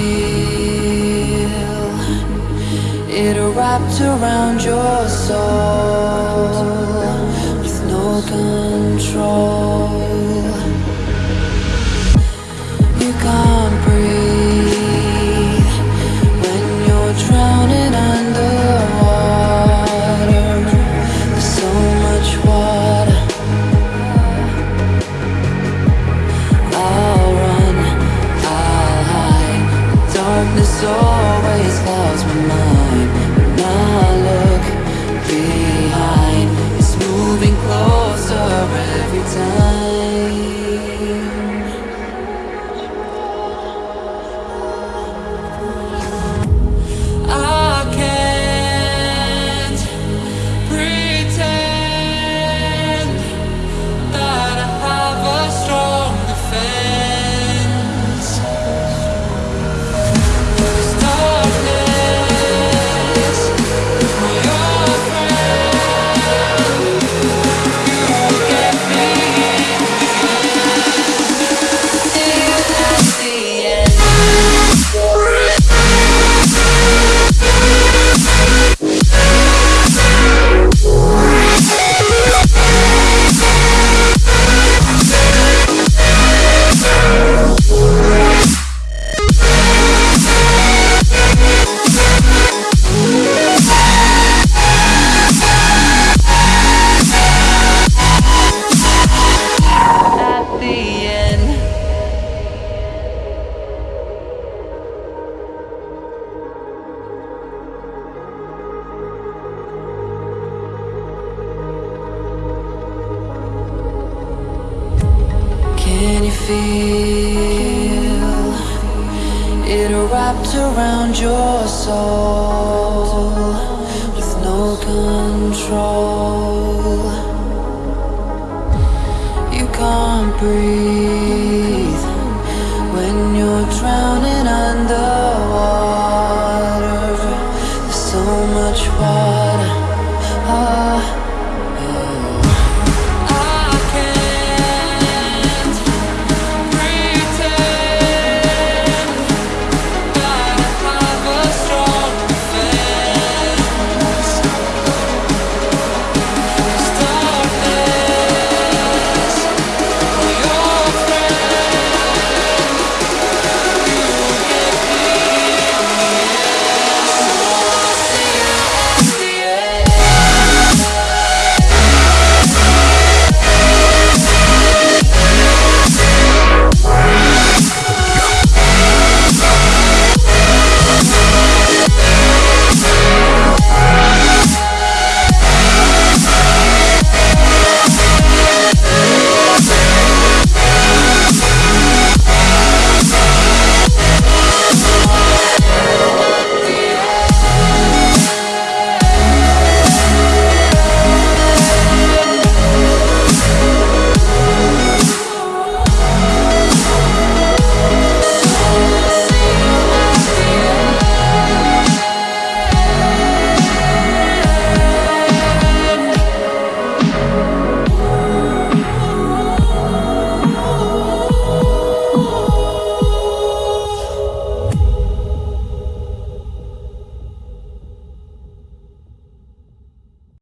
feel it wrapped around your soul. Always clouds my mind. Can you feel it wrapped around your soul with no control? You can't breathe when you're drowning underwater. There's so much water. Oh.